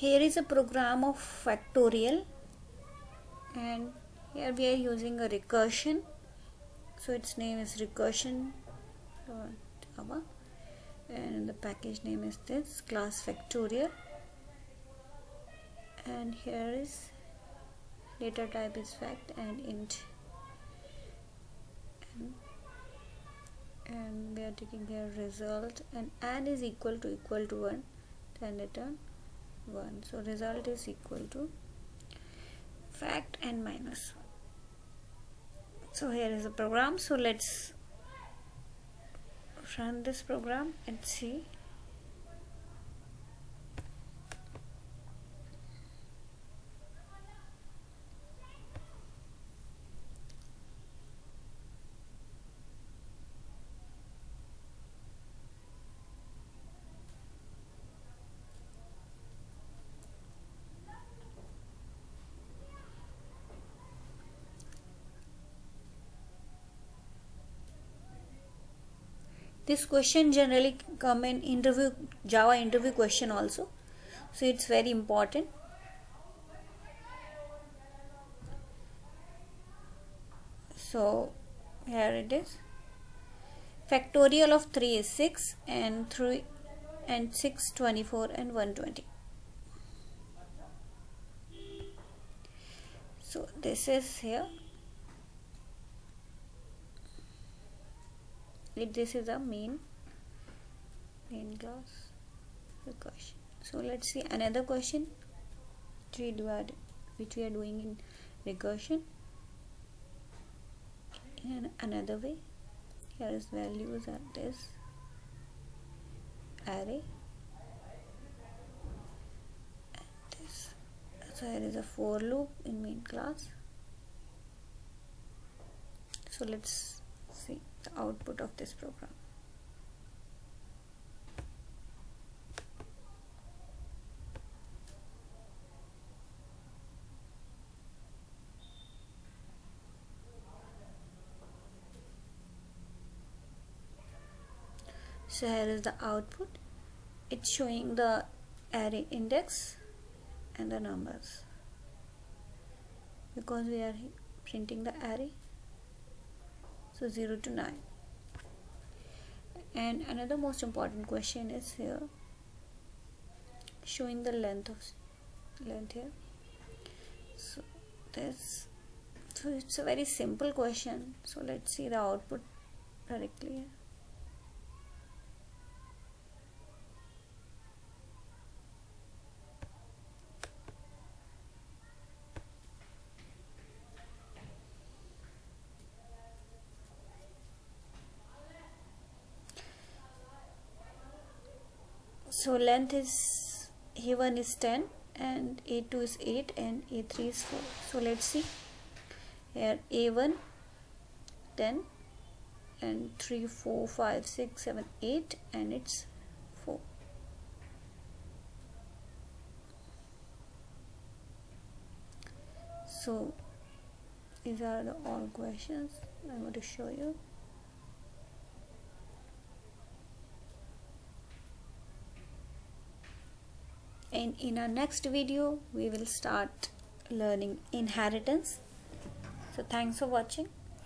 here is a program of factorial and here we are using a recursion. So its name is recursion and the package name is this class factorial. And here is data type is fact and int. And, and we are taking here result and add is equal to equal to 1 then return 1 so result is equal to fact and minus 1 so here is the program. So let's run this program and see this question generally come in interview java interview question also. So it's very important. So here it is. Factorial of 3 is 6 and 3 and 6 24 and 120 so this is here this is a main main class. Question. So let's see another question. We add, which we are doing in recursion. In another way here is values at this. Array. And this. So here is a for loop in main class. So let's see the output of this program. So here is the output. It's showing the array index and the numbers because we are printing the array so 0 to 9 and another most important question is here showing the length of length here. So this so it's a very simple question. So let's see the output directly so length is a1 is 10 and a2 is 8 and a3 is 4 so let's see. Here a1 10 and 3 4 5 6 7 8 and it's 4 so these are the all questions I'm going to show you and in our next video we will start learning inheritance. So thanks for watching